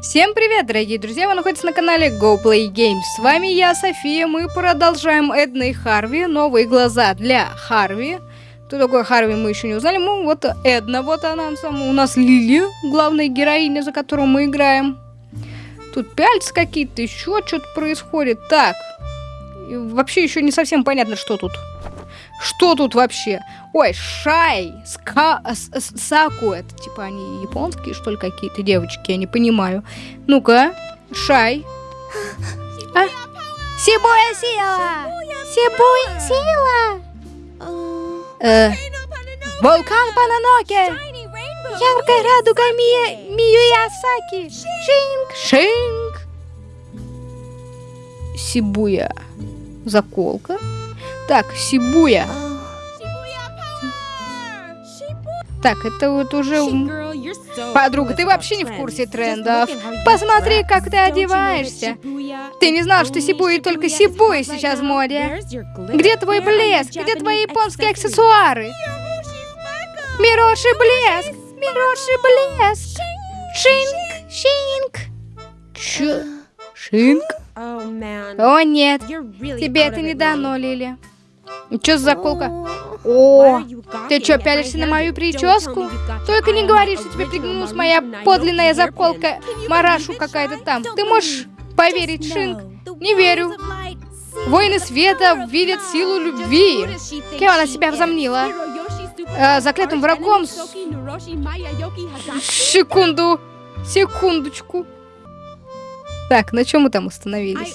Всем привет, дорогие друзья! Вы находитесь на канале Go Play Games. С вами я, София. Мы продолжаем Эдна и Харви. Новые глаза для Харви. Кто такой Харви, мы еще не узнали. Ну, вот Эдна, вот она сама. У нас Лили, главная героиня, за которую мы играем. Тут пяльцы какие-то, еще что-то происходит. Так, вообще еще не совсем понятно, что тут. Что тут вообще? Ой, Шай, Ска, с, с, Саку, это типа они японские, что ли, какие-то девочки, я не понимаю. Ну-ка, Шай. А? Сибуя сила! Сибуя сила! Э, вулкан Пананоке! Яркая радуга Ми... Миюясаки! Шинг! Шинг! Сибуя. Заколка. Так, Сибуя. Так, это вот уже... Подруга, ты вообще не в курсе трендов. Посмотри, как ты одеваешься. Ты не знал, что Сибуя только Сибуя сейчас в моде. Где твой блеск? Где твои японские аксессуары? Мироши блеск! Мироши блеск! Шинк! Шинк! Чё? Шинк? О, нет. Тебе это не дано, Лили. Чё за заколка? О, ты чё, пялишься на мою прическу? Только не говори, что тебе приглянулась моя подлинная заколка Марашу какая-то там. Ты можешь поверить, Шинг? Не верю. Воины света видят силу любви. Кем она себя возомнила? Э, заклятым врагом. Секунду. Секундочку. Так, на чем мы там остановились?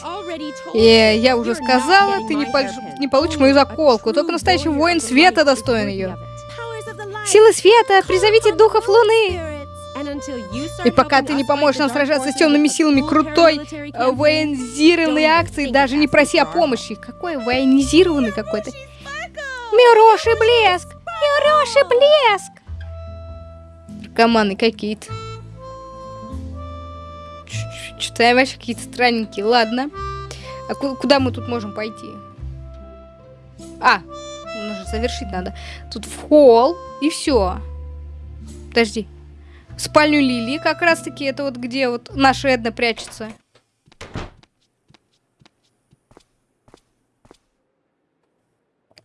И я уже сказала, ты не, пол не получишь мою заколку. Только настоящий воин света достоин ее. Силы света, призовите духов луны. И пока ты не поможешь нам сражаться с темными силами крутой э, военизированной акции, даже не проси о помощи. Какой военизированный какой-то? Мироши блеск! Мироши блеск! Наркоманы какие-то. Что-то я вообще какие-то странненькие. Ладно. А куда мы тут можем пойти? А, нужно завершить надо. Тут в холл и все. Подожди. В спальню Лили как раз-таки это вот где вот наша Эдна прячется.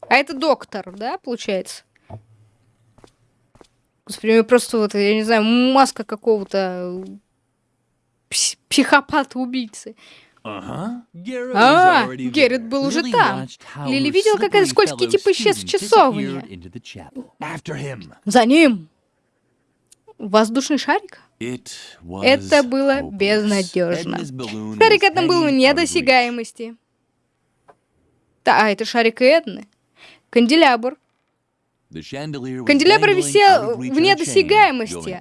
А это доктор, да, получается? Господи, просто вот, я не знаю, маска какого-то психопата-убийцы. Ага. А, Геррит был уже там. Лили видел, как этот скользкий тип исчез в часовне. За ним. Воздушный шарик? Это было безнадежно. Шарик этом был в недосягаемости. Да, а это шарик Эдны. Канделябр. Канделябр висел вне досягаемости,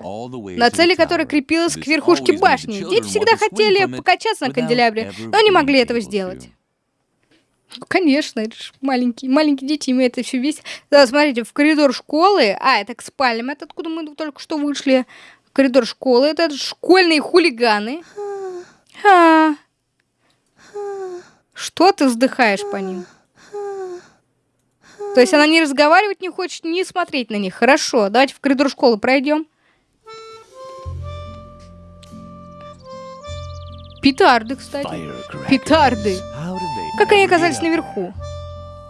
на цели которой крепилась к верхушке башни. Дети всегда хотели покачаться на канделябре, но не могли этого сделать. Конечно, это же маленькие, маленькие дети, им это все весь. Да, смотрите, в коридор школы, а, это к спальням, это откуда мы только что вышли. Коридор школы, это школьные хулиганы. А. Что ты вздыхаешь по ним? То есть она не разговаривать не хочет, не смотреть на них. Хорошо, давайте в коридор школы пройдем. Петарды, кстати. Петарды. Как они оказались наверху?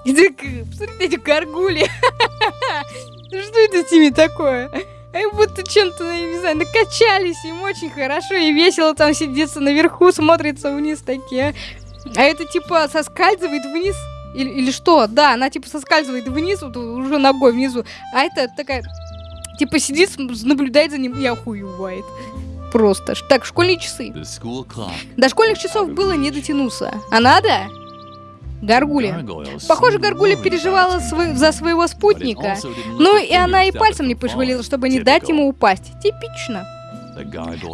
Посмотрите, эти горгули. Что это с ними такое? Они будто чем-то, не знаю, накачались, им очень хорошо и весело там сидится наверху, смотрится вниз такие. А это типа соскальзывает вниз. Или, или что? Да, она типа соскальзывает вниз, вот, уже ногой внизу. А это такая, типа сидит, наблюдает за ним и охуевает. Просто. Так, школьные часы. До школьных часов было не дотянуться. А надо? Гаргуля. Похоже, Гаргуля переживала свой, за своего спутника. Ну и она и пальцем не пошевелила, чтобы не дать ему упасть. Типично.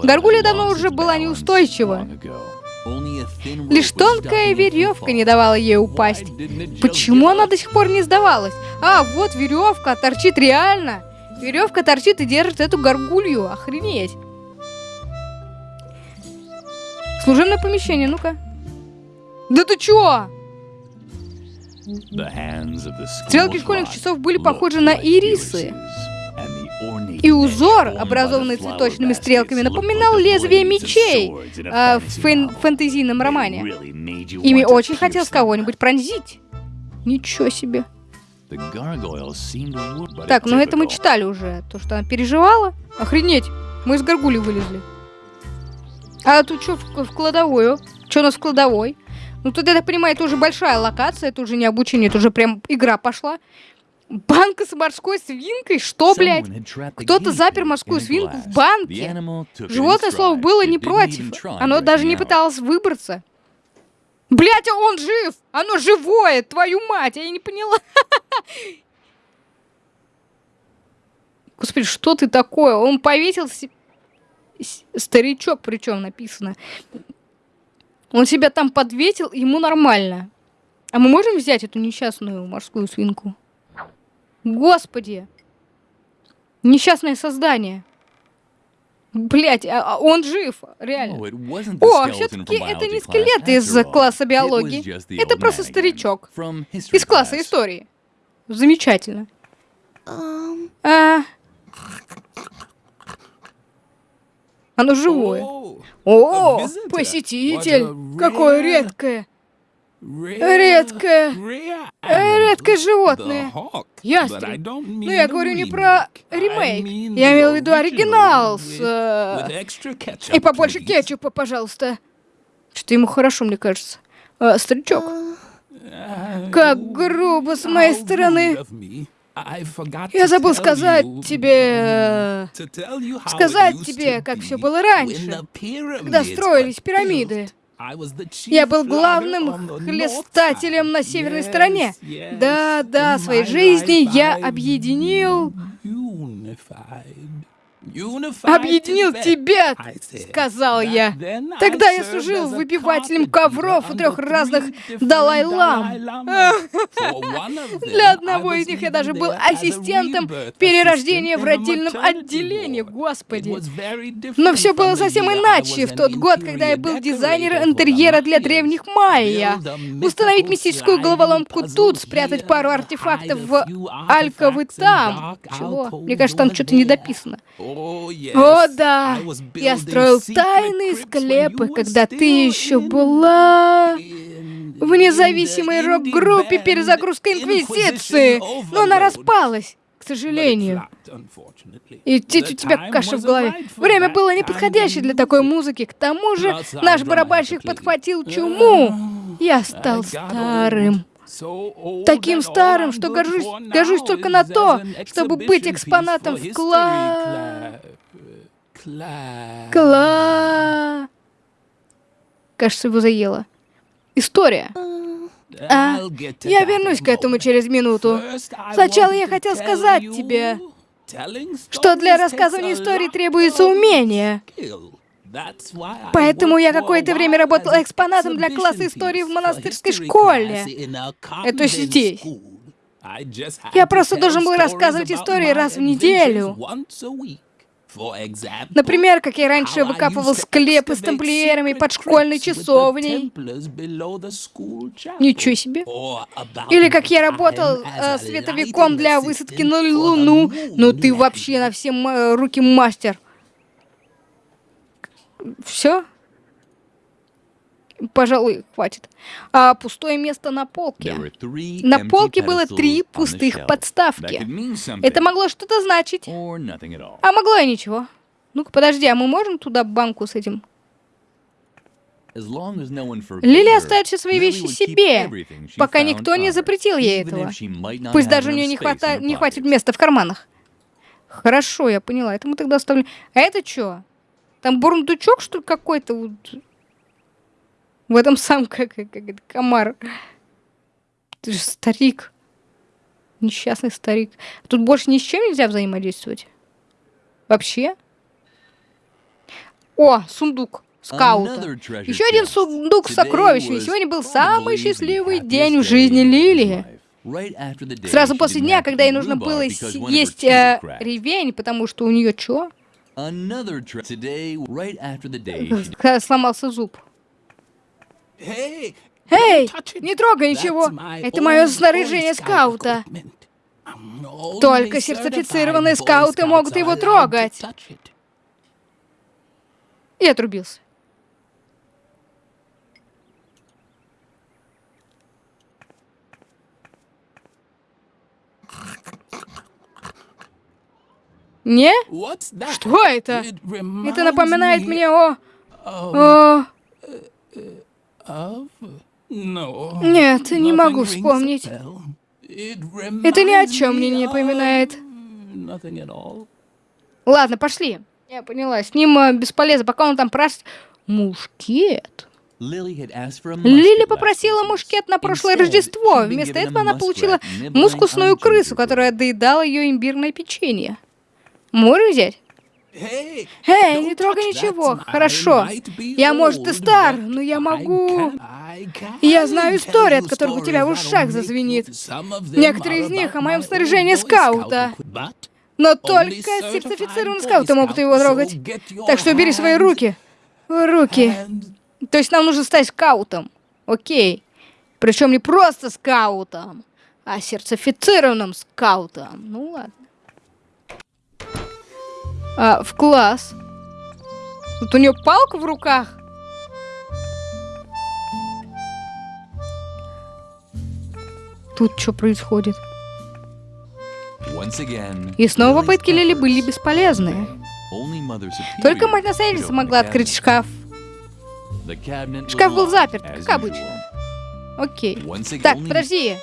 Гаргуля давно уже была неустойчива. Лишь тонкая веревка не давала ей упасть. Почему она до сих пор не сдавалась? А, вот веревка, торчит реально. Веревка торчит и держит эту горгулью. Охренеть. Служебное помещение, ну-ка. Да ты чё? Стрелки школьных часов были похожи на ирисы. И узор, образованный цветочными стрелками, напоминал лезвие мечей э, в фэн фэнтезийном романе. Ими очень хотелось кого-нибудь пронзить. Ничего себе. Так, ну это мы читали уже. То, что она переживала. Охренеть, мы из горгули вылезли. А тут что в, в кладовую? Что у нас в кладовой? Ну тут, я так понимаю, это уже большая локация, это уже не обучение, это уже прям игра пошла. Банка с морской свинкой? Что, блядь? Кто-то запер морскую свинку в банке. Животное слово было не против. Оно даже не пыталось выбраться. Блять, а он жив! Оно живое, твою мать! Я не поняла. Господи, что ты такое? Он повесился... Старичок причем написано. Он себя там подветил, ему нормально. А мы можем взять эту несчастную морскую свинку? Господи! Несчастное создание. Блять, а, а он жив, реально. О, все-таки это не скелет из класса биологии. Это просто старичок. Из класса истории. Замечательно. А... Оно живое. О, посетитель! Какое редкое! Редкое, редкое животное. Ястреб. Но ну, я говорю не про ремейк. Я имел в виду оригинал с... Э... И побольше кетчупа, пожалуйста. Что ему хорошо, мне кажется. А, старичок. Как грубо с моей стороны. Я забыл сказать тебе... Сказать тебе, как все было раньше, когда строились пирамиды. Я был главным хлестателем на северной стороне. Да, да, своей жизни я объединил Объединил тебя, сказал я. Тогда я служил выпивателем ковров у трех разных Далай-лам. Для одного из них я даже был ассистентом перерождения в родильном отделении, господи. Но все было совсем иначе в тот год, когда я был дизайнером интерьера для древних майя. Установить мистическую головоломку тут, спрятать пару артефактов в Альковы там. Чего? Мне кажется, там что-то недописано. О, да! Я строил тайные склепы, когда ты еще была в независимой рок-группе перезагрузка Инквизиции, но она распалась, к сожалению. И у тебя каша в голове. Время было неподходящее для такой музыки. К тому же наш барабанщик подхватил чуму. Я стал старым. Таким старым, что горжусь, горжусь только на то, чтобы быть экспонатом в кла... Кла... Кажется, его заело. История. А, я вернусь к этому через минуту. Сначала я хотел сказать тебе, что для рассказывания истории требуется умение. Поэтому я какое-то время работал экспонатом для класса истории в монастырской школе. Это здесь. Я просто должен был рассказывать истории раз в неделю. Например, как я раньше выкапывал склепы с тамплиерами под школьной часовней. Ничего себе. Или как я работал э, световиком для высадки на Луну. Ну ты вообще на все руки мастер. Все? Пожалуй, хватит. А пустое место на полке. На полке было три пустых подставки. Это могло что-то значить. А могло и ничего. Ну-ка, подожди, а мы можем туда банку с этим? Лили оставит все свои вещи себе, пока никто не запретил ей этого. Пусть даже у нее не, хвата... не хватит места в карманах. Хорошо, я поняла. Это мы тогда оставим. А это что? Там бурундучок, что ли, какой-то? Вот. В этом сам как, как, как комар. Ты же старик. Несчастный старик. Тут больше ни с чем нельзя взаимодействовать. Вообще? О, сундук скаута. Еще один сундук с сокровищами. Сегодня был самый счастливый день в жизни Лилии. Сразу после дня, когда ей нужно было есть э, ревень, потому что у нее что? Сломался зуб. Эй, не трогай ничего. Это мое снаряжение скаута. Только сертифицированные скауты могут его трогать. И отрубился. Не? Что это? Это напоминает мне о... о... Нет, не могу вспомнить. Это ни о чем мне не напоминает. Ладно, пошли. Я поняла, с ним э, бесполезно, пока он там прос... Мушкет. Лили попросила мушкет на прошлое Рождество. Вместо этого она получила мускусную крысу, которая доедала ее имбирное печенье. Можно взять? Эй, не трогай ничего. Хорошо. Я, может, и стар, но я могу... Я знаю истории, от которых у тебя в ушах зазвенит. Некоторые из них о моем снаряжении скаута. Но только сертифицированные скауты могут его трогать. Так что убери свои руки. Руки. То есть нам нужно стать скаутом. Окей. Причем не просто скаутом, а сертифицированным скаутом. Ну ладно. А, в класс. Тут у нее палка в руках. Тут что происходит? И снова попытки Лили были бесполезны. Только мать-наследница могла открыть шкаф. Шкаф был заперт, как обычно. Окей. Так, подожди.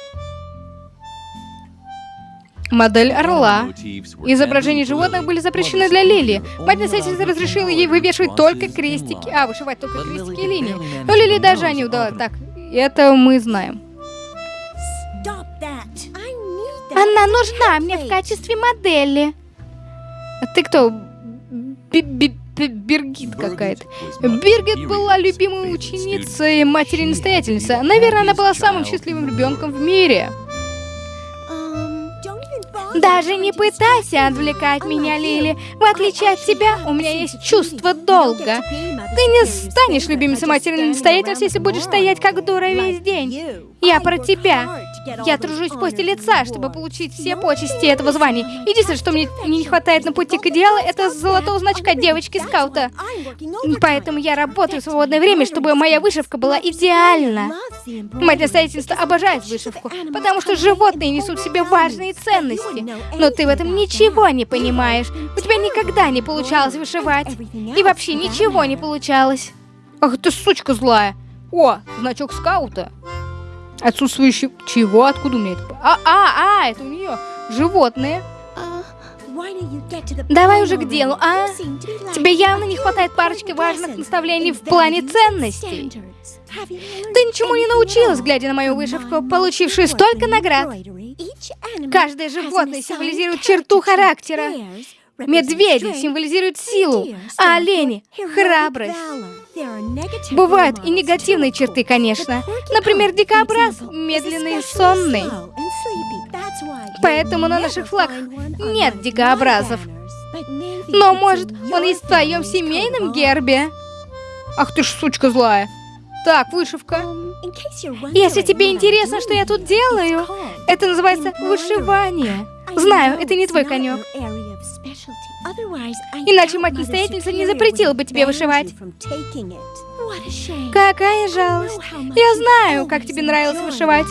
Модель орла. Изображения животных были запрещены для Лили. Мать-наследница разрешила ей вывешивать только крестики. А, вышивать только крестики и линии. Но Лили даже не удалось. Так, это мы знаем. Она нужна мне в качестве модели. А ты кто? Биргит какая-то. Биргит была любимой ученицей матери-настоятельницы. Наверное, она была самым счастливым ребенком в мире. Даже не пытайся отвлекать меня, Лили. В отличие от тебя, у меня есть чувство долга. Ты не станешь любимицей матери настоятельницы, если будешь стоять как дура весь день. Я про тебя. Я тружусь в посте лица, чтобы получить все почести этого звания. Единственное, что мне не хватает на пути к идеалу, это золотого значка девочки-скаута. Поэтому я работаю в свободное время, чтобы моя вышивка была идеальна. Мать настоятельства обожает вышивку, потому что животные несут в себе важные ценности. Но ты в этом ничего не понимаешь. У тебя никогда не получалось вышивать. И вообще ничего не получалось. Ах ты сучка злая. О, значок скаута. Отсутствующий... Чего? Откуда у меня это? А, а, а, это у нее. Животные. Давай уже к делу, а? Тебе явно не хватает парочки важных наставлений в плане ценностей. Ты ничему не научилась, глядя на мою вышивку, получившую столько наград. Каждое животное символизирует черту характера. Медведи символизируют силу, а олени — храбрость. Бывают и негативные черты, конечно. Например, дикобраз — медленный и сонный. Поэтому на наших флагах нет дикобразов. Но, может, он есть в твоем семейном гербе? Ах ты ж сучка злая. Так, вышивка. Если тебе интересно, что я тут делаю, это называется вышивание. Знаю, это не твой конек. Иначе мать-настоятельница не запретила бы тебе вышивать. Какая жалость. Я знаю, как тебе нравилось вышивать.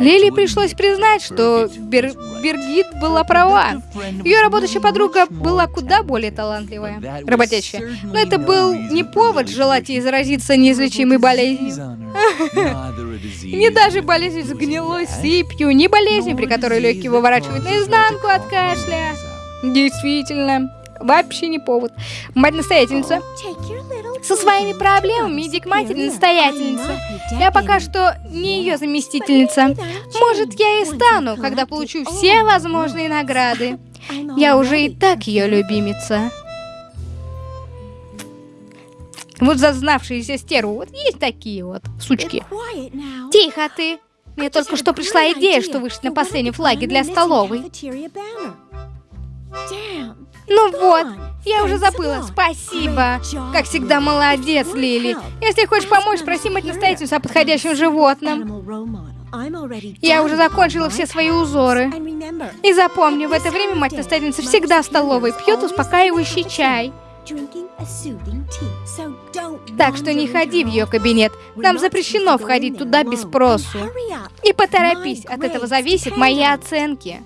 Лили пришлось признать, что Бер... Бергит была права. Ее работающая подруга была куда более талантливая, работящая. Но это был не повод желать ей заразиться неизлечимой болезнью. Не даже болезнью с гнилой сыпью, не болезнью, при которой легкие выворачивают наизнанку от кашля. Действительно, вообще не повод. Мать-настоятельница. Со своими проблемами иди к матери-настоятельнице. Я пока что не ее заместительница. Может, я и стану, когда получу все возможные награды. Я уже и так ее любимица. Вот зазнавшиеся стервы, вот есть такие вот сучки. Тихо ты. Мне только что пришла идея, что вышить на последнем флаге для столовой. Ну вот, я уже забыла. Спасибо. Как всегда, молодец, Лили. Если хочешь помочь, спроси мать настоятельницу о подходящем животном. Я уже закончила все свои узоры. И запомни, в это время мать-настоятельница всегда в столовой пьет успокаивающий чай. Так что не ходи в ее кабинет. Нам запрещено входить туда без спросу. И поторопись, от этого зависят мои оценки.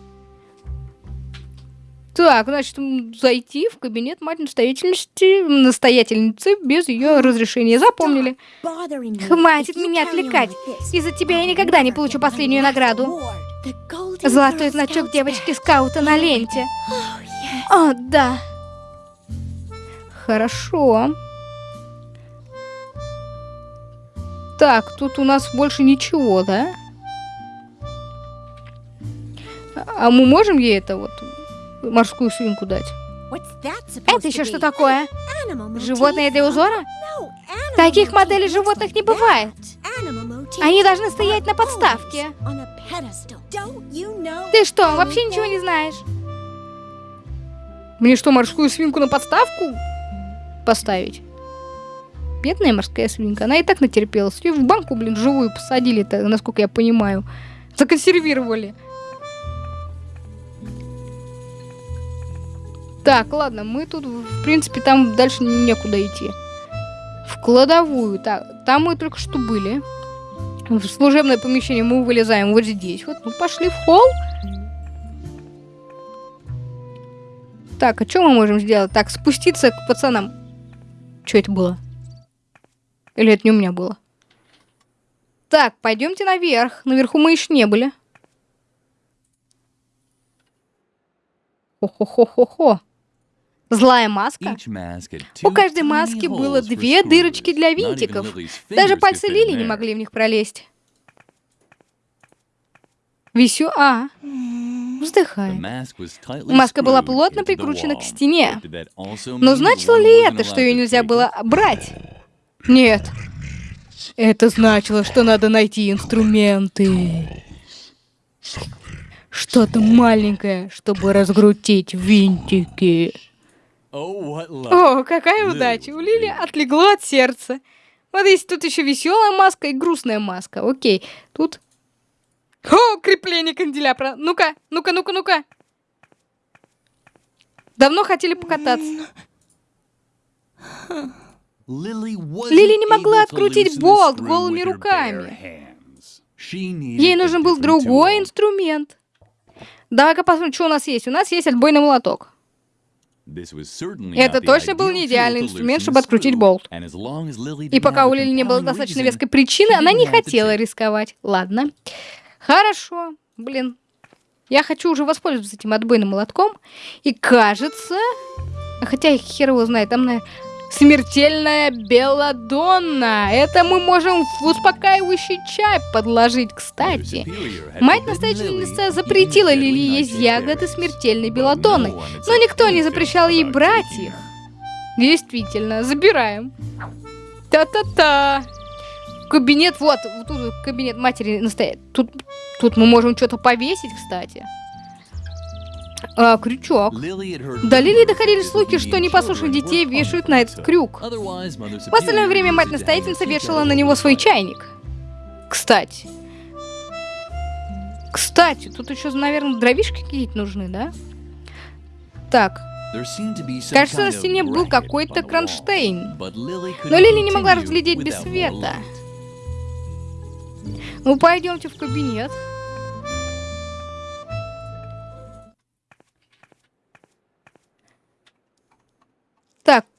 Так, значит, зайти в кабинет мать настоятельности, настоятельницы без ее разрешения. Запомнили. Хватит меня отвлекать. Из-за тебя я никогда не получу последнюю награду. Золотой значок девочки-скаута на ленте. О, да. Хорошо. Так, тут у нас больше ничего, да? А мы можем ей это вот морскую свинку дать? Это еще что такое? Животное для узора? Таких моделей животных не бывает. Они должны стоять на подставке. Ты что, вообще ничего не знаешь? Мне что, морскую свинку на подставку поставить? Бедная морская свинка. Она и так натерпелась. Ее в банку, блин, живую посадили-то, насколько я понимаю. Законсервировали. Так, ладно, мы тут, в принципе, там дальше некуда идти. В кладовую. Так, там мы только что были. В служебное помещение мы вылезаем вот здесь. Вот, ну пошли в холл. Так, а что мы можем сделать? Так, спуститься к пацанам. Что это было? Или это не у меня было? Так, пойдемте наверх. Наверху мы еще не были. Хо-хо-хо-хо-хо. Злая маска? У каждой маски было две дырочки для винтиков. Даже пальцы Лили не могли в них пролезть. Висю... А, вздыхает. Маска была плотно прикручена к стене. Но значило ли это, что ее нельзя было брать? Нет. Это значило, что надо найти инструменты. Что-то маленькое, чтобы разгрутить винтики. О, какая удача! У Лили отлегло от сердца. Вот есть тут еще веселая маска и грустная маска. Окей, тут... О, крепление канделябра. Ну-ка, ну-ка, ну-ка, ну-ка. Давно хотели покататься. Лили не могла открутить болт голыми руками. Ей нужен был другой инструмент. Давай-ка посмотрим, что у нас есть. У нас есть отбойный молоток. Это точно был не идеальный инструмент, чтобы открутить болт. И пока у Лили не было достаточно веской причины, она не хотела рисковать. Ладно. Хорошо. Блин. Я хочу уже воспользоваться этим отбойным молотком. И кажется... Хотя хер его знает, там, на Смертельная белладонна. Это мы можем в успокаивающий чай подложить, кстати. Мать-настоятельница запретила Лили есть ягоды смертельной белладонны, но никто не запрещал ей брать их. Действительно, забираем. Та-та-та. Кабинет, вот, тут кабинет матери настоит. Тут, тут мы можем что-то повесить, кстати. А, крючок. До Лили доходили слухи, что непослушных детей вешают на этот крюк. В остальное время мать-настоятельница вешала на него свой чайник. Кстати. Кстати, тут еще, наверное, дровишки какие-то нужны, да? Так. Кажется, на стене был какой-то кронштейн. Но Лили не могла разглядеть без света. Ну, пойдемте в кабинет.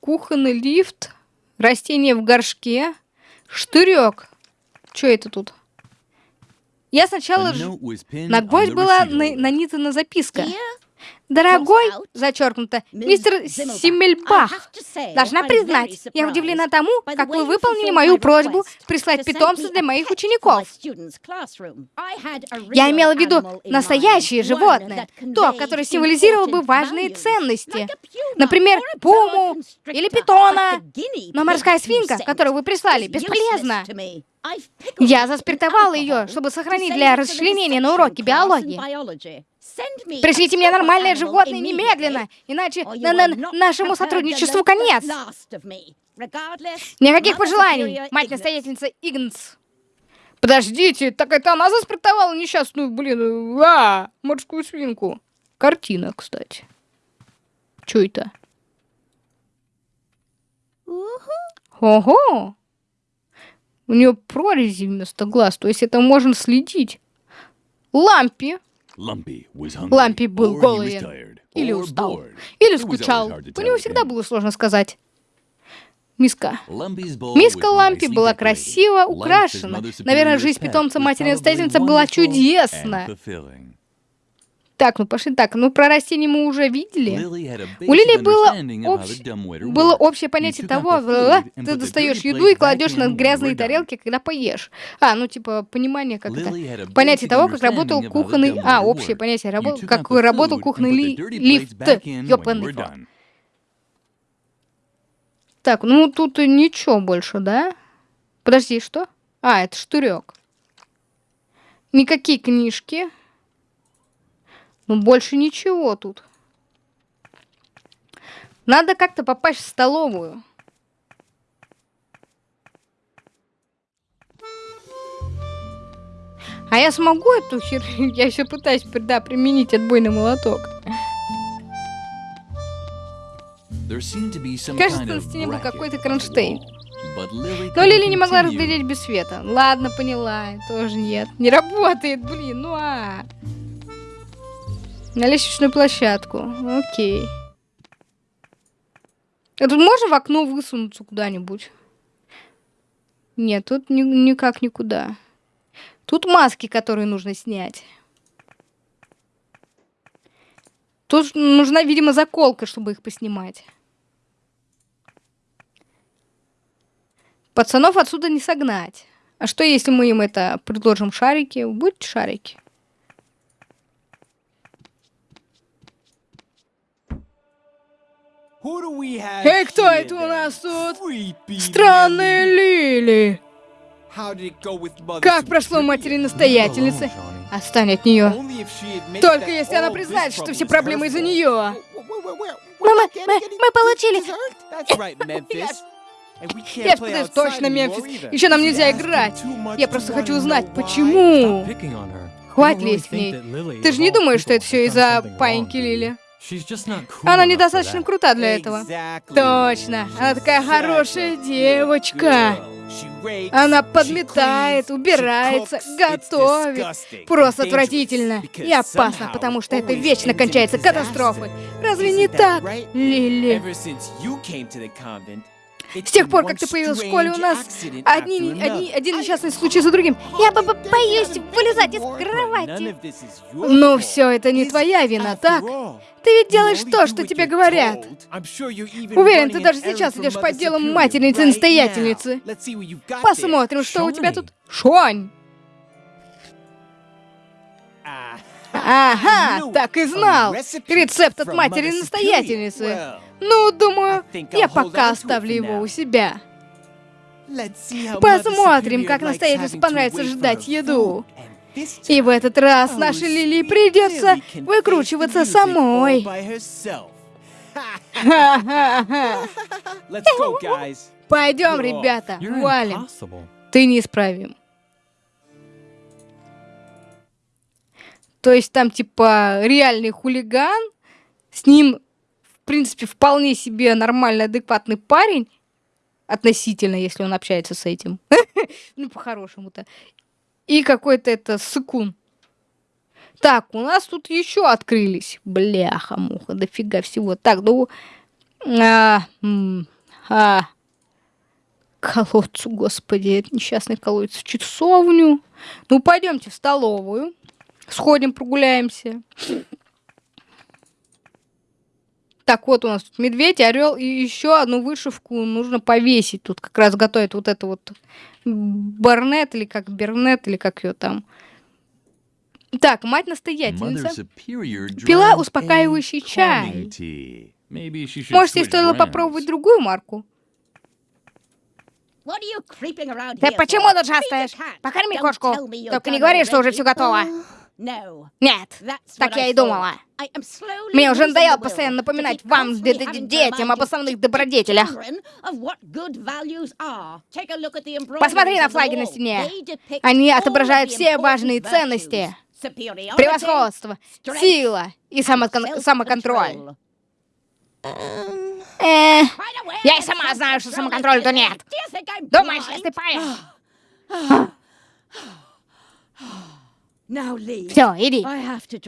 Кухонный лифт, растение в горшке, штырек. Что это тут? Я сначала... Ж... На гвоздь была на нанизана записка. Дорогой, зачеркнуто, мистер Симмельбах, должна признать, я удивлена тому, как вы выполнили мою просьбу прислать питомца для моих учеников. Я имела в виду настоящее животное, то, которое символизировало бы важные ценности. Например, пуму или питона. Но морская свинка, которую вы прислали, бесполезна. Я заспиртовала ее, чтобы сохранить для расчленения на уроке биологии. Пришлите мне нормальное животное немедленно, иначе на -на нашему сотрудничеству конец. Никаких пожеланий, мать-настоятельница Игнс. Подождите, так это она заспрятовала несчастную, блин, а, морскую свинку. Картина, кстати. Чё это? Ого! У нее прорези вместо глаз, то есть это можно следить. Лампи. Лампи был голый или устал, или скучал. У него всегда было сложно сказать. Миска. Миска Лампи была красиво украшена. Наверное, жизнь питомца матери-настоятельницы была чудесна. Так, ну пошли так. Ну, про растения мы уже видели. У Лили было, общ... было общее понятие того, ты достаешь еду и кладешь на грязные тарелки, когда поешь. А, ну, типа, понимание, как это... Понятие того, как работал кухонный... А, общее понятие, рабо... как работал кухонный ли... лифт. Ёпаный Так, ну, тут ничего больше, да? Подожди, что? А, это штырек. Никакие книжки. Ну, больше ничего тут. Надо как-то попасть в столовую. А я смогу эту херню? Я еще пытаюсь, да, применить отбойный молоток. Кажется, на стене был какой-то кронштейн. Но Лили не могла разглядеть без света. Ладно, поняла. Тоже нет. Не работает, блин, ну а. На лестничную площадку. Окей. А тут можно в окно высунуться куда-нибудь? Нет, тут ни никак никуда. Тут маски, которые нужно снять. Тут нужна, видимо, заколка, чтобы их поснимать. Пацанов отсюда не согнать. А что, если мы им это предложим шарики? Будьте шарики. Эй, кто это у нас тут? Странные Лили. Как прошло матери настоятельницы? Отстань от нее. Только если она признает, что все проблемы из-за нее. Мама, мы, мы получили. Я пытаюсь точно, Мемфис. Еще нам нельзя играть. Я просто хочу узнать, почему. Хватит лезть к ней. Ты же не думаешь, что это все из-за паиньки Лили? Она недостаточно крута для этого. Точно. Она такая хорошая девочка. Она подметает, убирается, готовит. Просто отвратительно. И опасно, потому что это вечно кончается катастрофой. Разве не так, Лили? С тех пор, как ты появилась в школе, у нас одни, одни, один несчастный случай за другим. Я бы боюсь вылезать из кровати. Но все это не твоя вина, так? Ты ведь делаешь то, что тебе говорят. Уверен, ты даже сейчас идешь по делам матерницы-настоятельницы. Посмотрим, что у тебя тут. Шонь! Ага, так и знал. Рецепт от матери-настоятельницы. Ну, думаю, я пока оставлю его у себя. Посмотрим, как настоятельнице понравится ждать еду. И в этот раз нашей Лили придется выкручиваться самой. Пойдем, ребята, валим. Ты неисправим. То есть там типа реальный хулиган, с ним, в принципе, вполне себе нормальный, адекватный парень, относительно, если он общается с этим. ну, по-хорошему-то. И какой-то это сыкун. Так, у нас тут еще открылись. Бляха-муха, дофига всего. Так, ну... А, а, колодцу, господи, это несчастный колодец в часовню. Ну, пойдемте в столовую. Сходим, прогуляемся. Так, вот у нас тут медведь, орел и еще одну вышивку нужно повесить. Тут как раз готовят вот это вот барнет или как бернет или как ее там. Так, мать настоятельница пила успокаивающий чай. Может, ей стоило попробовать другую марку? Ты почему тут шастаешь? Покорми кошку. Только не говори, что уже все готово. Нет, так я и думала. Мне уже надоело постоянно напоминать вам, детям, об основных добродетелях. Посмотри на флаги на стене. Они отображают все важные ценности. Превосходство, сила и самокон самоконтроль. Э, я и сама знаю, что самоконтроля-то нет. Думаешь, если поешь? Все, иди.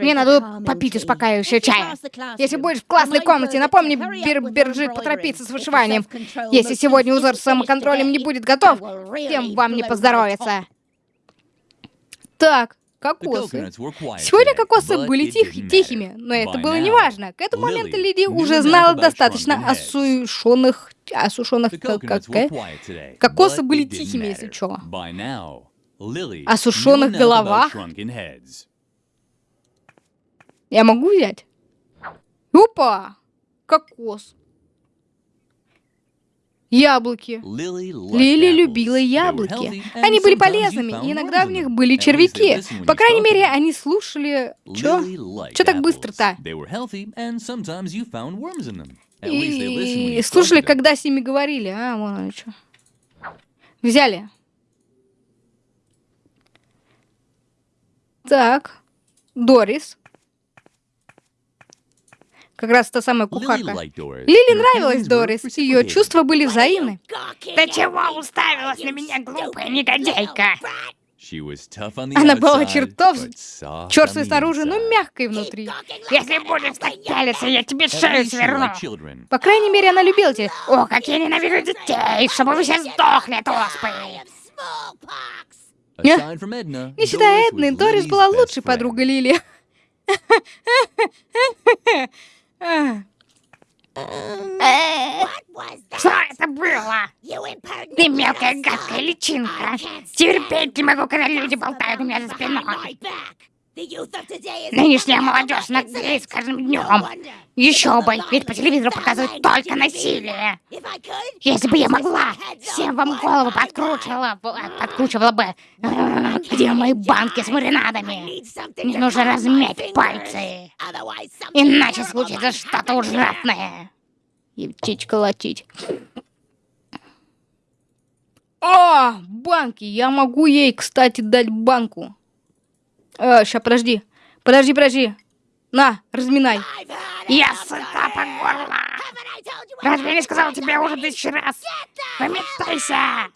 Мне надо попить успокаивающего чая. Если будешь в классной комнате, напомни Бир Бирджит поторопиться с вышиванием. Если сегодня узор с самоконтролем не будет готов, тем вам не поздоровится. Так, кокосы. Сегодня кокосы были тих, тихими, но это было неважно. К этому моменту Лиди уже знала достаточно осушенных... Осушенных... Как, как, кокосы были тихими, если что осушенных головах. Я могу взять? Опа! Кокос. Яблоки. Лили любила яблоки. Они были полезными, и иногда в них были червяки. По крайней мере, они слушали... Чё? Чё так быстро-то? И слушали, когда с ними говорили. А, вон они что. Взяли. Так, Дорис. Как раз та самая кухарка. Лили нравилась Дорис, ее чувства были взаимны. Ты чего уставилась на меня, глупая негодяйка? Она была чертов черствой снаружи, но мягкой внутри. Если будешь так пялиться, я тебе шею сверну. По крайней мере, она любила тебя. О, как я ненавижу детей, чтобы вы все сдохли от оспы. Не считая Эдны, Дорис была лучшей подругой Лили. Что это было? Ты мелкая гадкая личинка. Терпеть не могу, когда люди болтают у меня за спиной. Нынешняя молодежь наглеет с каждым днем. Еще бы, ведь по телевизору показывают только насилие. Если бы я могла, всем вам голову подкручивала, подкручивала бы. Где мои банки с маринадами? Мне нужно размять пальцы. Иначе случится что-то ужасное. И птичка латить. О, банки! Я могу ей, кстати, дать банку. Э, ща, подожди. Подожди, подожди. На, разминай. Я сыта по горло. Разве я не сказал тебе уже тысячу раз? Выметайся.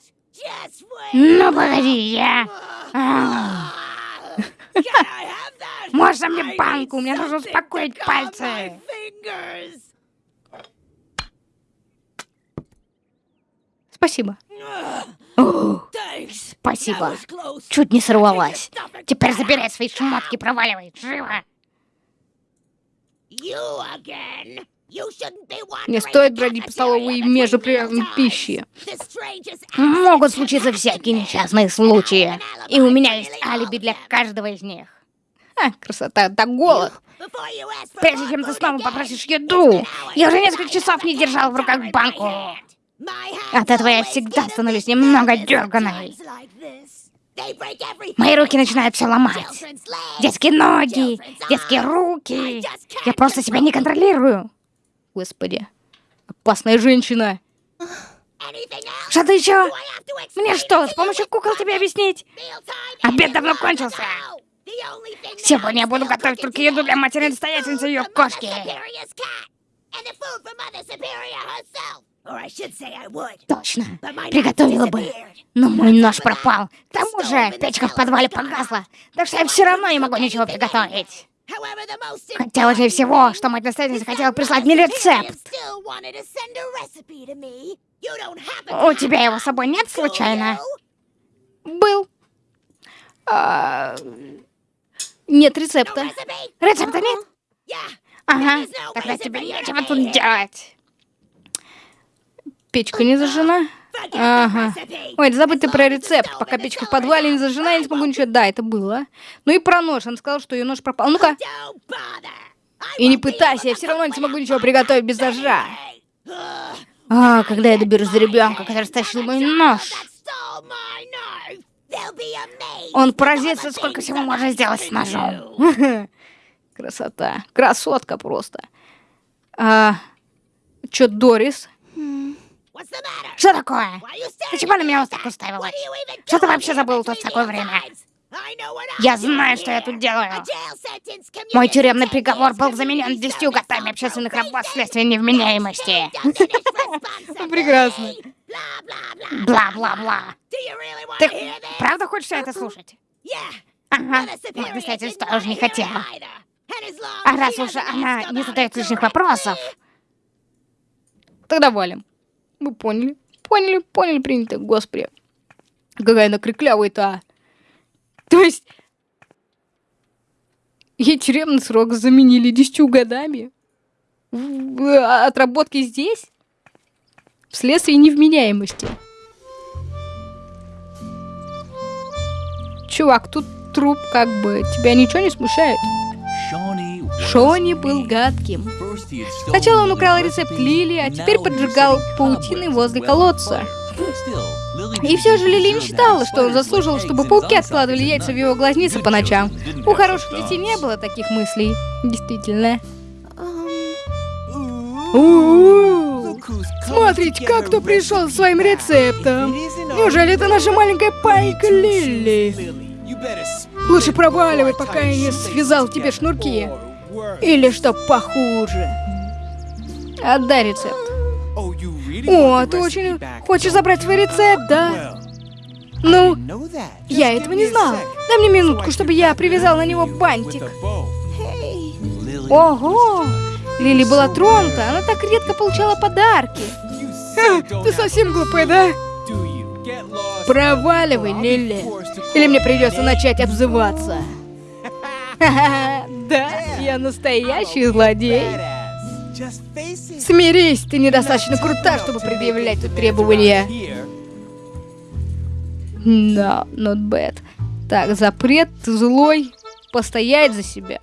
Ну, погоди, я... Можно мне банку? Мне нужно успокоить пальцы. Спасибо. Спасибо. Чуть не сорвалась. Теперь забирай свои шмотки, проваливай. Живо. Не стоит бродить по столовой между приемом пищи. Могут случиться всякие несчастные случаи. И у меня есть алиби для каждого из них. А, красота, да голод. Прежде чем ты снова попросишь еду, я уже несколько часов не держал в руках банку. От этого я всегда становлюсь немного дерганой. Мои руки начинают все ломать. Детские ноги, детские руки. Я просто себя не контролирую. Господи, опасная женщина. Что-то еще? Мне что, с помощью кукол тебе объяснить? Обед давно кончился. Сегодня я буду готовить только еду для матери настоятельницы ее кошки. Точно, приготовила бы. Но мой нож пропал. К тому же, печка в подвале погасла. Так что я все равно не могу ничего приготовить. Хотя важнее всего, что мать настоятельница хотела прислать мне рецепт. У тебя его с собой нет случайно? Был. А... Нет рецепта. Рецепта нет? Ага, тогда тебе нечего тут делать. Печка не зажжена? Ага. Ой, да забудь ты про рецепт. Пока печка в подвале не зажжена, я не смогу ничего... Да, это было. Ну и про нож. Он сказал, что ее нож пропал. Ну-ка. И не пытайся, я все равно не смогу ничего приготовить без ножа. А, когда я доберусь до ребенка, который стащил мой нож. Он поразится, сколько всего можно сделать с ножом. Красота. Красотка просто. А, чё, Дорис? Что такое? Почему на меня так уставилась? Что ты вообще забыл тут в такое время? Я знаю, что я тут делаю. Мой тюремный приговор был заменен десятью годами общественных работ вследствие невменяемости. Прекрасно. Бла-бла-бла. Ты правда хочешь это слушать? Ага, вот настоятель тоже не хотела. А раз уж она не задает лишних вопросов... Тогда валим. Мы поняли. Поняли, поняли, принято. Господи. Какая она криклявая-то. А. То есть... Ей тюремный срок заменили десятью годами. Отработки здесь? Вследствие невменяемости. Чувак, тут труп как бы. Тебя ничего не смущает? Шони был гадким. Сначала он украл рецепт Лили, а теперь поджигал паутины возле колодца. И все же Лили не считала, что он заслужил, чтобы пауки откладывали яйца в его глазницы по ночам. У хороших детей не было таких мыслей. Действительно. Смотрите, как кто пришел со своим рецептом. Неужели это наша маленькая пайка Лили? Лучше проваливай, пока я не связал тебе шнурки. Или что похуже. Отдай рецепт. О, ты очень хочешь забрать свой рецепт, да? Ну, я этого не знал. Дай мне минутку, чтобы я привязал на него бантик. Ого! Лили была тронута, она так редко получала подарки. Ха, ты совсем глупая, да? Проваливай, Лили. Или мне придется начать обзываться. Да, я настоящий злодей. Смирись, ты недостаточно крута, чтобы предъявлять тут требования. Да, no, not bad. Так, запрет, злой, постоять за себя.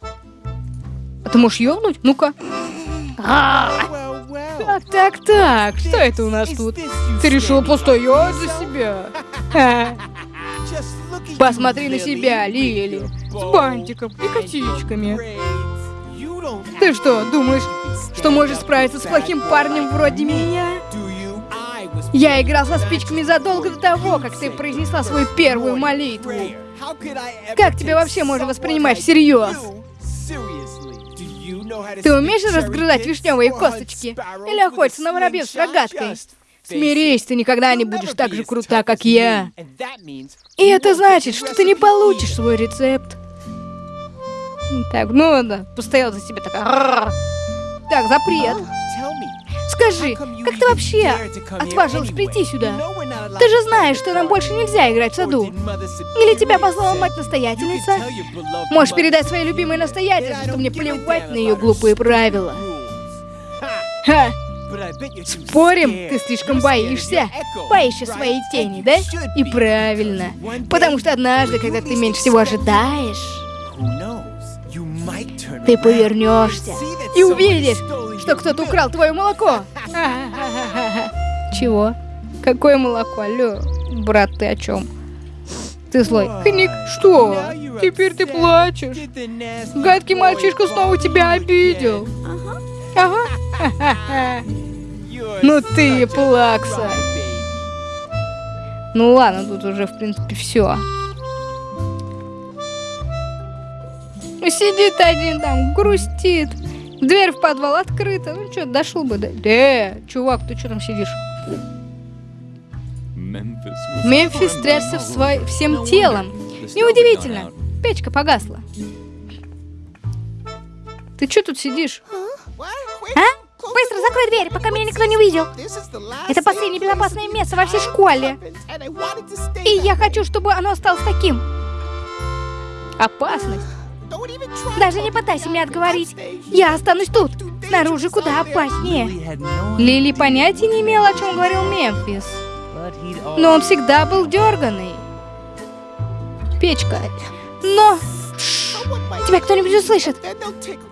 А ты можешь ёбнуть? Ну-ка. Так, так, так, что это у нас тут? Ты решил постоять за себя? Посмотри на себя, Лили, с бантиком и косичками. Ты что, думаешь, что можешь справиться с плохим парнем вроде меня? Я играл со спичками задолго до того, как ты произнесла свою первую молитву. Как тебя вообще можно воспринимать всерьез? Ты умеешь разгрызать вишневые косточки? Или охотиться на воробьев с рогаткой? Смирись, ты никогда не будешь так же крута, как я. И это значит, что ты не получишь свой рецепт. Так, ну да, постоял за себя такая. Так, запрет. Скажи, как ты вообще отважилась прийти сюда? Ты же знаешь, что нам больше нельзя играть в саду. Или тебя позвала мать-настоятельница? Можешь передать своей любимой настоятельнице, что мне плевать на ее глупые правила. Ха! Спорим, ты слишком боишься? Боишься своей тени, да? И правильно. Потому что однажды, когда ты меньше всего ожидаешь, ты повернешься и увидишь, что кто-то украл твое молоко. Чего? Какое молоко? Алло, брат, ты о чем? Ты злой. Хник, что? Теперь ты плачешь. Гадкий мальчишка снова тебя обидел. Ага. Ну ты плакса. Ну ладно, тут уже, в принципе, все. Сидит один там, грустит. Дверь в подвал открыта. Ну что, дошел бы, да? Да, чувак, ты что там сидишь? Мемфис трясся в свой... всем телом. Неудивительно. Печка погасла. Ты что тут сидишь? А? Быстро закрой дверь, пока меня никто не увидел. Это последнее безопасное место во всей школе. И я хочу, чтобы оно осталось таким. Опасность. Даже не пытайся меня отговорить. Я останусь тут. Снаружи куда опаснее. Лили понятия не имела, о чем говорил Мемфис. Но он всегда был дерганый. Печка. Но... Тебя кто-нибудь услышит.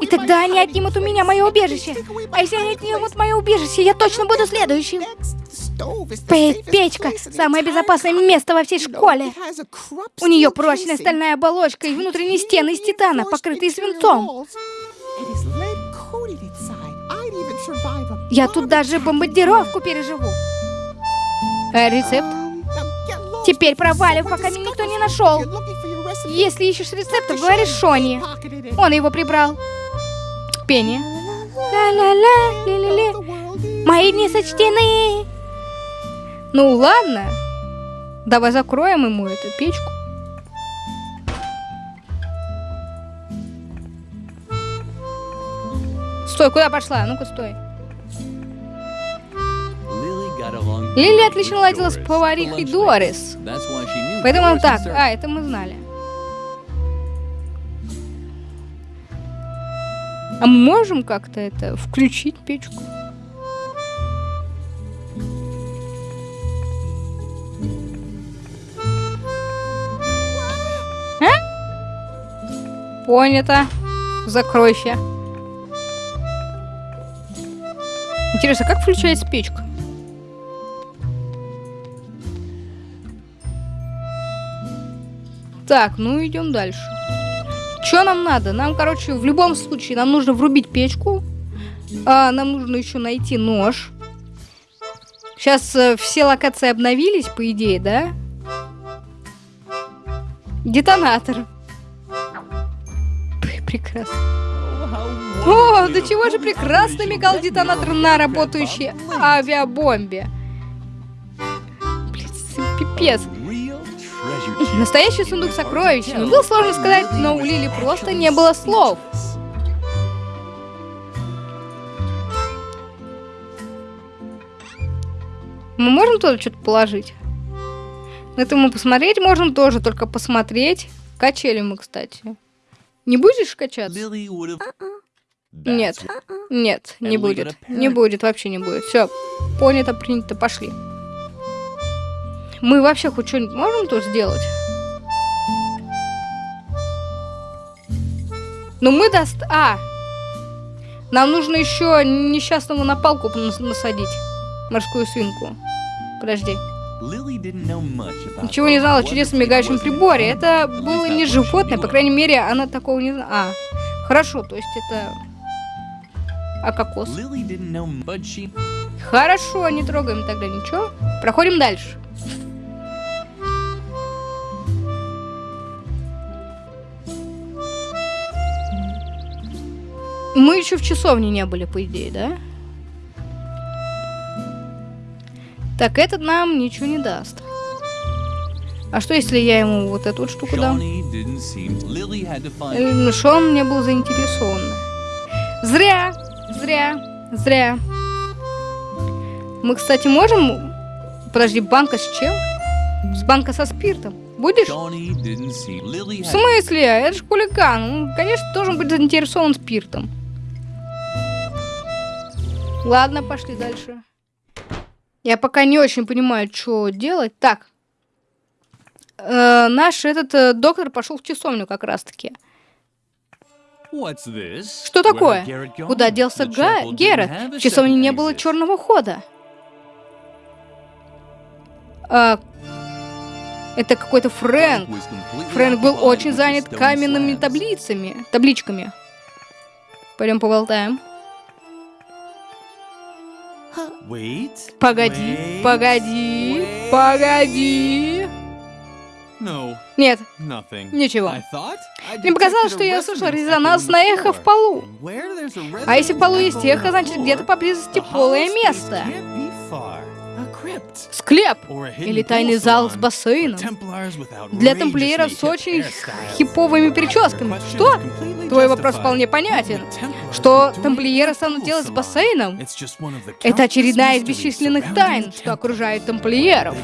И тогда они отнимут у меня мое убежище. А если они отнимут мое убежище, я точно буду следующим. Печка — самое безопасное место во всей школе. У нее прочная стальная оболочка и внутренние стены из титана, покрытые свинцом. Я тут даже бомбардировку переживу. А рецепт? Теперь провалив, пока меня никто не нашел. Если ищешь рецепт, то говоришь Шони. Он его прибрал. Пение. Ла-ла-ла, ли-ли-ли. Мои дни сочтены. Ну ладно. Давай закроем ему эту печку. Стой, куда пошла? Ну-ка, стой. Лили отлично ладила с поварихой Дорис. Поэтому он так. А, это мы знали. А мы можем как-то это включить печку? А? Понято. Закройся. Интересно, как включается печка? Так, ну идем дальше. Что нам надо? Нам, короче, в любом случае, нам нужно врубить печку. А, нам нужно еще найти нож. Сейчас э, все локации обновились, по идее, да? Детонатор. Прекрасно. О, до чего же прекрасно мигал детонатор на работающей авиабомбе. Блин, пипец. Настоящий сундук с сокровищами. Было сложно сказать, но у Лили просто не было слов. Мы можем туда что-то положить? Это мы посмотреть можем тоже, только посмотреть. Качели мы, кстати. Не будешь качаться? Нет, нет, не будет. Не будет, вообще не будет. Все, понято, принято, пошли. Мы вообще хоть что-нибудь можем тут сделать? Ну мы даст... А! Нам нужно еще несчастному на палку насадить. Морскую свинку. Подожди. Ничего не знала о чудесном мигающем приборе. Это было не животное, по крайней мере, она такого не знала. А, хорошо, то есть это... А кокос? Хорошо, не трогаем тогда ничего. Проходим дальше. Мы еще в часовне не были, по идее, да? Так, этот нам ничего не даст. А что, если я ему вот эту вот штуку дам? Шон не был заинтересован. Зря, зря, зря. Мы, кстати, можем... Подожди, банка с чем? С банка со спиртом. Будешь? В смысле? Это же хулиган. Он, конечно, должен быть заинтересован спиртом. Ладно, пошли дальше. Я пока не очень понимаю, что делать. Так. Э, наш этот э, доктор пошел в часовню как раз-таки. Что такое? Куда делся Га Герет? В часовне не было черного хода. А, это какой-то Фрэнк. Фрэнк был очень занят каменными таблицами, табличками. Пойдем поболтаем. Погоди, погоди, погоди. Нет, ничего. Мне показалось, что я слышал резонансное эхо в полу. А если в полу есть эхо, значит где-то поблизости полое место. Склеп или тайный зал с бассейном. Для тамплиеров с очень хиповыми прическами. Что? Твой вопрос вполне понятен. Что тамплиеры станут делать с бассейном? Это очередная из бесчисленных тайн, что окружает тамплиеров.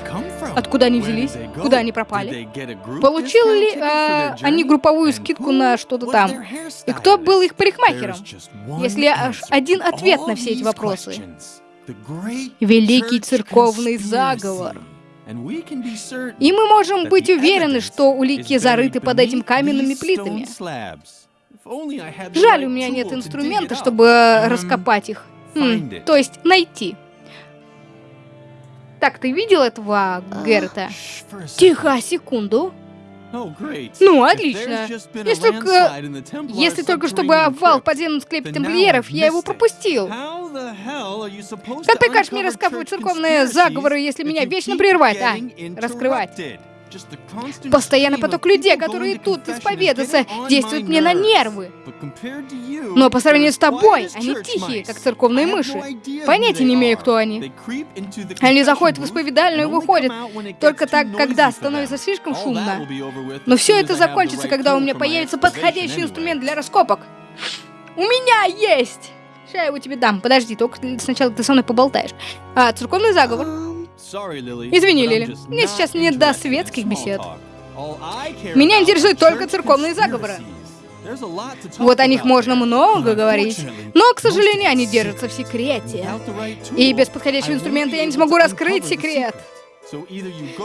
Откуда они взялись? Куда они пропали? Получили ли э, они групповую скидку на что-то там? И кто был их парикмахером? Если аж один ответ на все эти вопросы. Великий церковный заговор. И мы можем быть уверены, что улики зарыты под этими каменными плитами. Жаль, у меня нет инструмента, чтобы раскопать их. Хм, то есть найти. Так, ты видел этого Герта? Тихо, секунду. Ну, отлично. Если только... Если только чтобы обвал в подземном склепе тамплиеров, я его пропустил. Как прикажешь мне раскапывать церковные заговоры, если меня вечно прерывать, а? Раскрывать. Постоянный поток людей, которые тут исповедаться, действует мне на нервы. Но по сравнению с тобой, они тихие, как церковные мыши. Понятия не имею, кто они. Они заходят в исповедальную и выходят только так, когда становится слишком шумно. Но все это закончится, когда у меня появится подходящий инструмент для раскопок. У меня есть! Сейчас я его тебе дам. Подожди, только сначала ты со мной поболтаешь. А, церковный заговор. Извини, Лили, мне сейчас не до светских бесед. Меня интересуют только церковные заговоры. Вот о них можно много говорить, но, к сожалению, они держатся в секрете. И без подходящего инструмента я не смогу раскрыть секрет.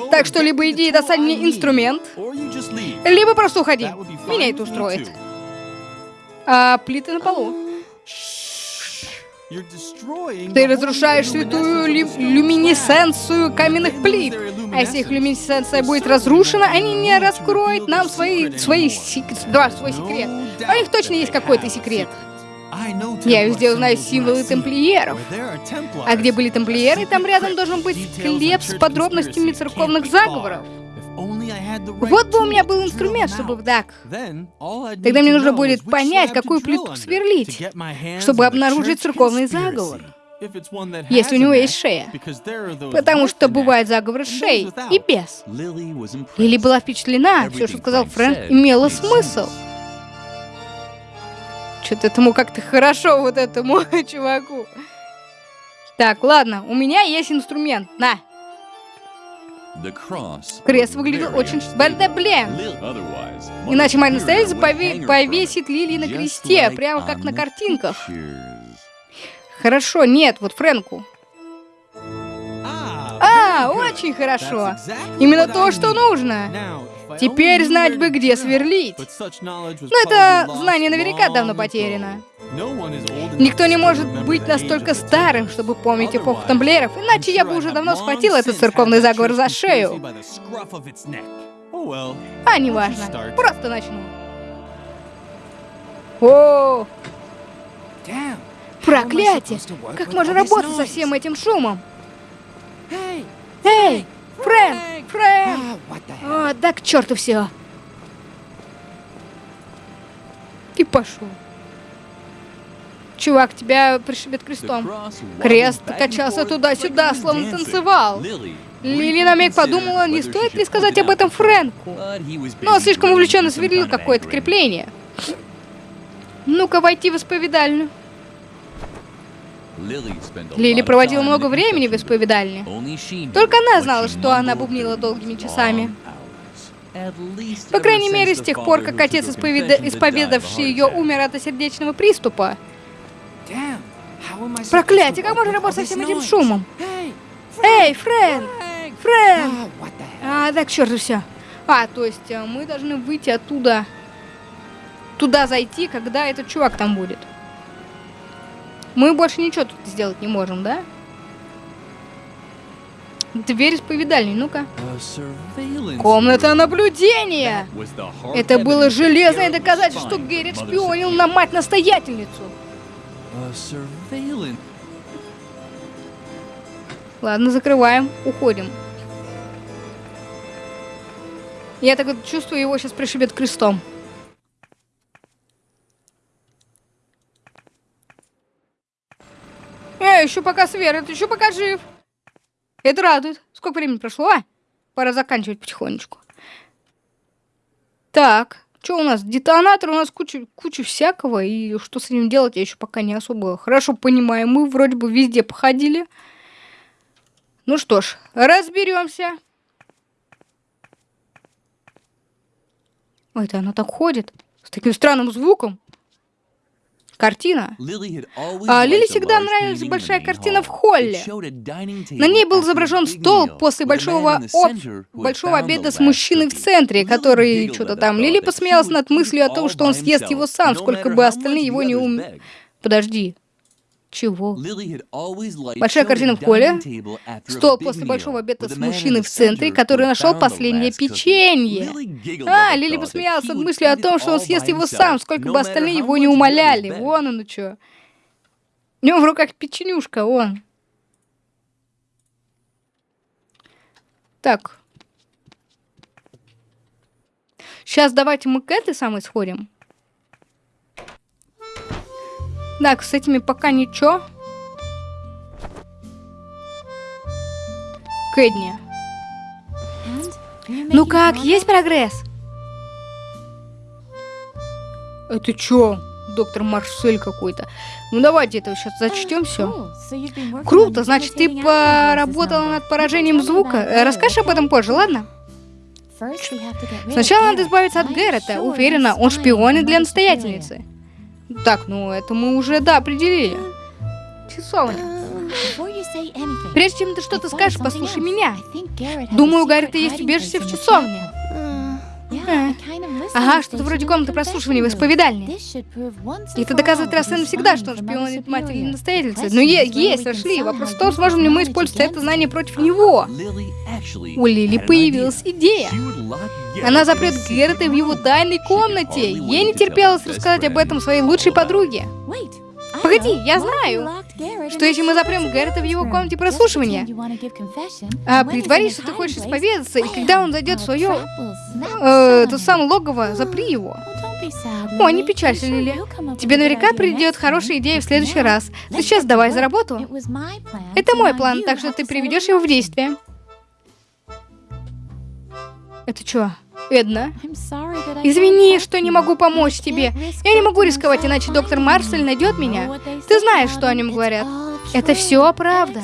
Так что либо иди и достань мне инструмент, либо просто уходи. Меня это устроит. А плиты на полу. Ты разрушаешь святую лю люминесценцию каменных плит. А если их люминесценция будет разрушена, они не раскроют нам свои, свои да, свой секрет. У них точно есть какой-то секрет. Я везде узнаю символы тамплиеров. А где были тамплиеры, там рядом должен быть склеп с подробностями церковных заговоров. Вот бы у меня был инструмент, чтобы так. Тогда мне нужно будет понять, какую плиту сверлить, чтобы обнаружить церковный заговор. Если у него есть шея. Потому что бывает заговор с шеей и без. Лили была впечатлена, все, что сказал Фрэнк, имело смысл. Что-то этому как-то хорошо, вот этому чуваку. Так, ладно, у меня есть инструмент. На, Крест выглядел очень... Да блин! Иначе моя настоятельница пове... повесит лилии на кресте, прямо как на картинках. Хорошо, нет, вот Фрэнку. А, очень хорошо. Именно то, что нужно. Теперь знать бы, где сверлить. Но это знание наверняка давно потеряно. Никто не может быть настолько старым, чтобы помнить эпоху тамблеров, иначе я бы уже давно схватил этот церковный заговор за шею. А, неважно. Просто начну. О! Проклятие! Как можно работать со всем этим шумом? Эй! Фрэнк! Фрэнк! О, да к черту все. И пошел. Чувак, тебя пришибет крестом. Крест качался туда-сюда, словно танцевал. Лили на миг подумала, не стоит ли сказать об этом Фрэнку. Но слишком увлеченно сверлил какое-то крепление. Ну-ка, войти в исповедальню. Лили проводила много времени в исповедальне. Только она знала, что она бубнила долгими часами. По крайней мере, с тех пор, как отец, исповеда... исповедавший ее, умер от сердечного приступа. Проклятие, как можно работать со всем этим шумом? Эй, Фрэн! Фрэн! А, да к черту все. А, то есть э, мы должны выйти оттуда, туда зайти, когда этот чувак там будет. Мы больше ничего тут сделать не можем, да? Дверь исповедальни, ну-ка. Комната наблюдения! Это было железное доказательство, что Геррит шпионил на мать-настоятельницу. Ладно, закрываем, уходим. Я так вот чувствую, его сейчас пришибет крестом. Эй, еще пока свер, еще пока жив. Это радует. Сколько времени прошло, а? Пора заканчивать потихонечку. Так, что у нас? Детонатор, у нас куча, куча всякого, и что с ним делать, я еще пока не особо хорошо понимаю. Мы вроде бы везде походили. Ну что ж, разберемся. Ой, это она так ходит, с таким странным звуком картина. А Лили всегда нравилась большая картина в холле. На ней был изображен стол после большого, об... большого обеда с мужчиной в центре, который что-то там. Лили посмеялась над мыслью о том, что он съест его сам, сколько бы остальные его не ум... Подожди. Чего? Большая корзина в холле. Стол после большого обеда с мужчиной в центре, который нашел последнее печенье. А, Лили посмеялась от мысли о том, что он съест его сам, сколько бы остальные его не умоляли. Вон он, ну чё. У него в руках печенюшка, он. Так. Сейчас давайте мы к этой самой сходим. Так, с этими пока ничего. Кэдни. Ну как, есть прогресс? Это чё? Доктор Марсель какой-то. Ну давайте это сейчас зачтем все. Круто, значит, ты поработала над поражением звука. Расскажешь об этом позже, ладно? Сначала надо избавиться от Гэррета. Уверена, он шпионит для настоятельницы. Так, ну это мы уже, да, определили. Часовня. Прежде чем ты что-то скажешь, послушай меня. Думаю, у Гаррита есть убежище в часовне. Ага, что-то вроде комнаты прослушивания в исповедальне. И это доказывает раз и навсегда, что он шпионит матери настоятельницы. Но е есть, Ашли. Вопрос в том, сможем ли мы использовать это знание против него. У Лили появилась идея. Она запрет Геррета в его тайной комнате. Ей не терпелось рассказать об этом своей лучшей подруге. Погоди, я знаю, что если мы запрем Гэррета в его комнате прослушивания, а притворись, что ты хочешь исповедаться, и когда он зайдет в свое, э, то сам логово, запри его. О, не печалься, Лили. Тебе наверняка придет хорошая идея в следующий раз. Ты сейчас давай за работу. Это мой план, так что ты приведешь его в действие. Это что? Эдна. Извини, что не могу помочь тебе. Я не могу рисковать, иначе доктор Марсель найдет меня. Ты знаешь, что о нем говорят. Это все правда.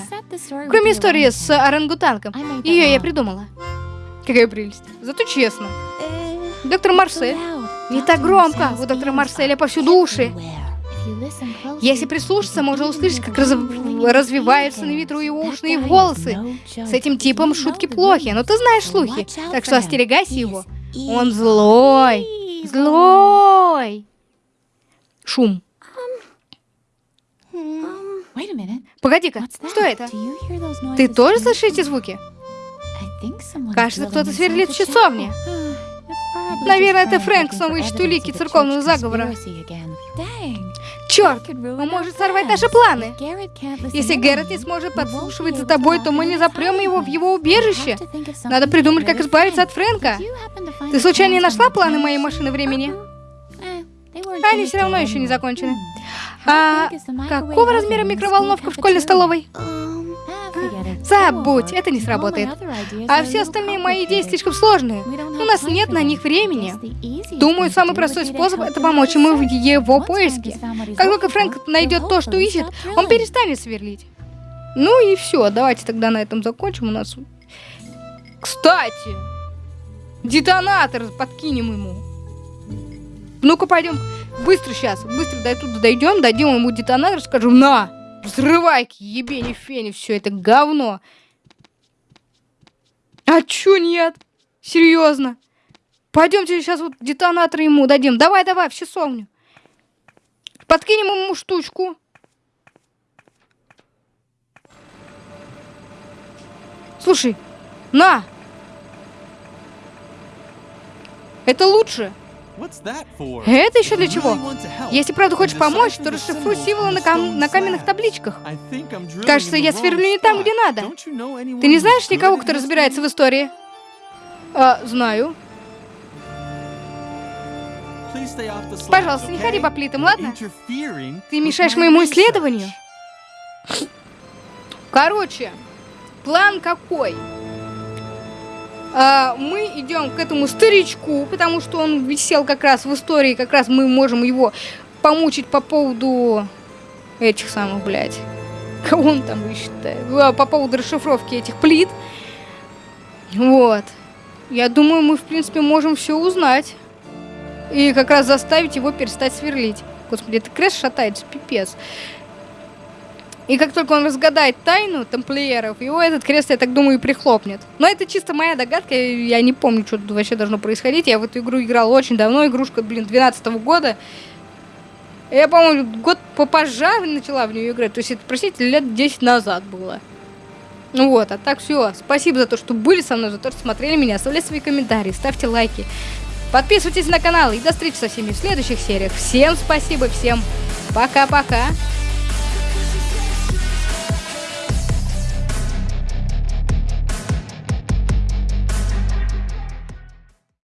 Кроме истории с орангутанком. Ее я придумала. Какая прелесть. Зато честно. Доктор Марсель. Не так громко. У доктора Марселя повсюду уши. Если прислушаться, можно услышать, как раз... развиваются на ветру его ушные волосы. С этим типом шутки плохи, но ты знаешь слухи, так что остерегайся его. Он злой. Злой. Шум. Погоди-ка, что это? Ты тоже слышишь эти звуки? Кажется, кто-то сверлит в часовне. Наверное, это Фрэнк снова ищет улики церковного заговора. Черт, он может сорвать наши планы. Если Гэррет не сможет подслушивать за тобой, то мы не запрем его в его убежище. Надо придумать, как избавиться от Фрэнка. Ты случайно не нашла планы моей машины времени? Они все равно еще не закончены. А какого размера микроволновка в школьной столовой? Забудь, это не сработает. А все остальные мои идеи слишком сложные. У нас нет на них времени. Думаю, самый простой способ это помочь ему в его поиске. Как только Фрэнк найдет то, что ищет, он перестанет сверлить. Ну и все, давайте тогда на этом закончим. У нас... Кстати, детонатор подкинем ему. Ну-ка, пойдем. Быстро сейчас, быстро до туда дойдем, дадим ему детонатор, скажем, на, взрывай к ебени фени все это говно. А чё нет? Серьезно? Пойдемте сейчас вот детонатор ему дадим. Давай, давай, в часовню. Подкинем ему штучку. Слушай, на! Это лучше. Это еще для чего? Если правда хочешь помочь, то расшифруй символы на, кам на каменных табличках. Кажется, я сверлю не там, где надо. Ты не знаешь никого, кто разбирается в истории? А, знаю. Пожалуйста, не ходи по плитам, ладно? Ты мешаешь моему исследованию. Короче, план какой? А, мы идем к этому старичку, потому что он висел как раз в истории, как раз мы можем его помучить по поводу этих самых, блядь, кого он там ищет а, по поводу расшифровки этих плит. Вот. Я думаю, мы, в принципе, можем все узнать. И как раз заставить его перестать сверлить. Господи, это крест шатается, пипец. И как только он разгадает тайну тамплиеров, его этот крест, я так думаю, и прихлопнет. Но это чисто моя догадка, я не помню, что тут вообще должно происходить. Я в эту игру играл очень давно, игрушка, блин, 12 -го года. Я, по-моему, год попозже начала в нее играть. То есть это, простите, лет 10 назад было. Ну вот, а так все. Спасибо за то, что были со мной, за то, что смотрели меня. Оставляйте свои комментарии, ставьте лайки. Подписывайтесь на канал и до встречи со всеми в следующих сериях. Всем спасибо, всем пока-пока.